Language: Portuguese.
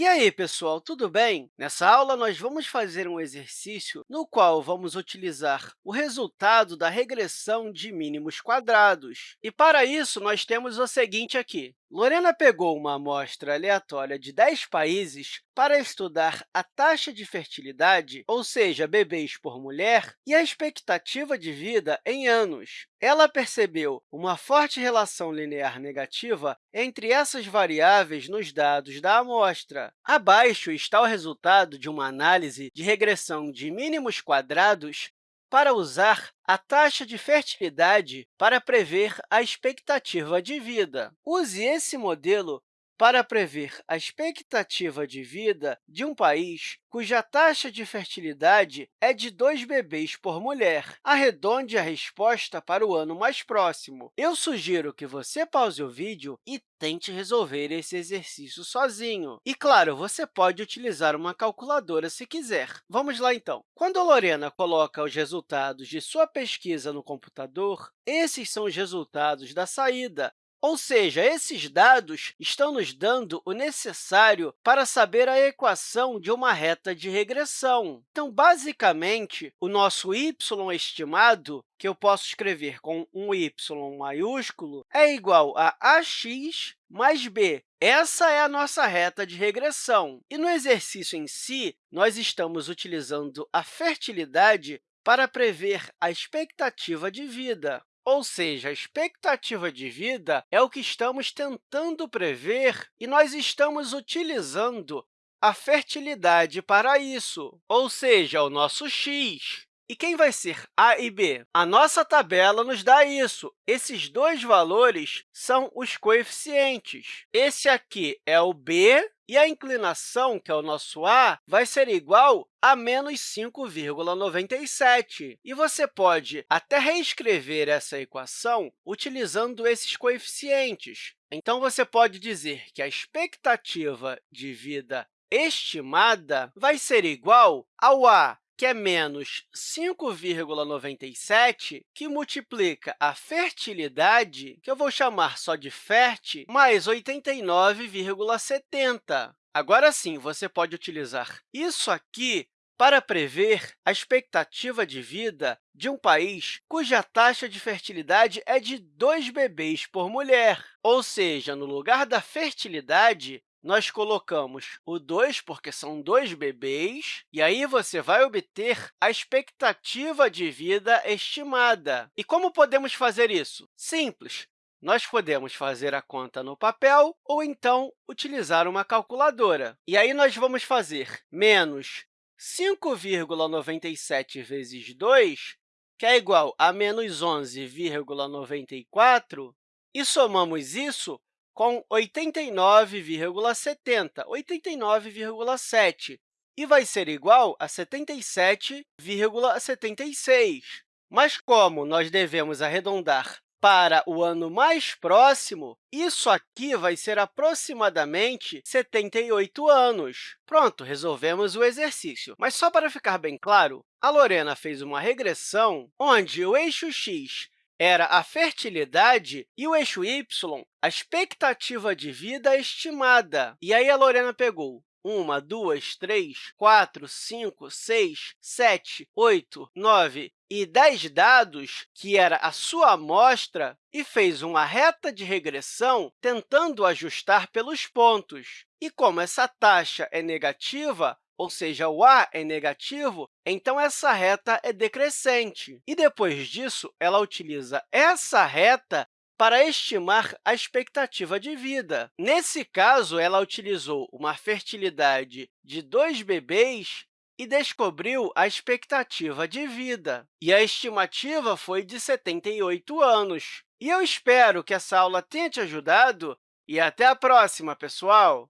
E aí, pessoal, tudo bem? Nessa aula, nós vamos fazer um exercício no qual vamos utilizar o resultado da regressão de mínimos quadrados. E, para isso, nós temos o seguinte aqui. Lorena pegou uma amostra aleatória de 10 países para estudar a taxa de fertilidade, ou seja, bebês por mulher, e a expectativa de vida em anos. Ela percebeu uma forte relação linear negativa entre essas variáveis nos dados da amostra. Abaixo está o resultado de uma análise de regressão de mínimos quadrados para usar a taxa de fertilidade para prever a expectativa de vida. Use esse modelo para prever a expectativa de vida de um país cuja taxa de fertilidade é de dois bebês por mulher. Arredonde a resposta para o ano mais próximo. Eu sugiro que você pause o vídeo e tente resolver esse exercício sozinho. E, claro, você pode utilizar uma calculadora se quiser. Vamos lá, então. Quando Lorena coloca os resultados de sua pesquisa no computador, esses são os resultados da saída. Ou seja, esses dados estão nos dando o necessário para saber a equação de uma reta de regressão. Então, basicamente, o nosso y estimado, que eu posso escrever com um y maiúsculo, é igual a ax mais b. Essa é a nossa reta de regressão. E no exercício em si, nós estamos utilizando a fertilidade para prever a expectativa de vida. Ou seja, a expectativa de vida é o que estamos tentando prever e nós estamos utilizando a fertilidade para isso, ou seja, o nosso x. E quem vai ser a e b? A nossa tabela nos dá isso. Esses dois valores são os coeficientes. Esse aqui é o b e a inclinação, que é o nosso a, vai ser igual a menos 5,97. E você pode até reescrever essa equação utilizando esses coeficientes. Então, você pode dizer que a expectativa de vida estimada vai ser igual ao a que é menos 5,97, que multiplica a fertilidade, que eu vou chamar só de FERT, mais 89,70. Agora sim, você pode utilizar isso aqui para prever a expectativa de vida de um país cuja taxa de fertilidade é de dois bebês por mulher. Ou seja, no lugar da fertilidade, nós colocamos o 2, porque são dois bebês, e aí você vai obter a expectativa de vida estimada. E como podemos fazer isso? Simples. Nós podemos fazer a conta no papel ou, então, utilizar uma calculadora. E aí, nós vamos fazer menos 5,97 vezes 2, que é igual a menos 11,94, e somamos isso com 89,70, 89,7, e vai ser igual a 77,76. Mas, como nós devemos arredondar para o ano mais próximo, isso aqui vai ser aproximadamente 78 anos. Pronto, resolvemos o exercício. Mas, só para ficar bem claro, a Lorena fez uma regressão onde o eixo x era a fertilidade e o eixo y, a expectativa de vida estimada. E aí a Lorena pegou uma, duas, três, quatro, cinco, seis, sete, oito, nove e 10 dados, que era a sua amostra, e fez uma reta de regressão tentando ajustar pelos pontos. E como essa taxa é negativa, ou seja, o a é negativo, então essa reta é decrescente. E depois disso, ela utiliza essa reta para estimar a expectativa de vida. Nesse caso, ela utilizou uma fertilidade de dois bebês e descobriu a expectativa de vida. E a estimativa foi de 78 anos. E eu espero que essa aula tenha te ajudado e até a próxima, pessoal!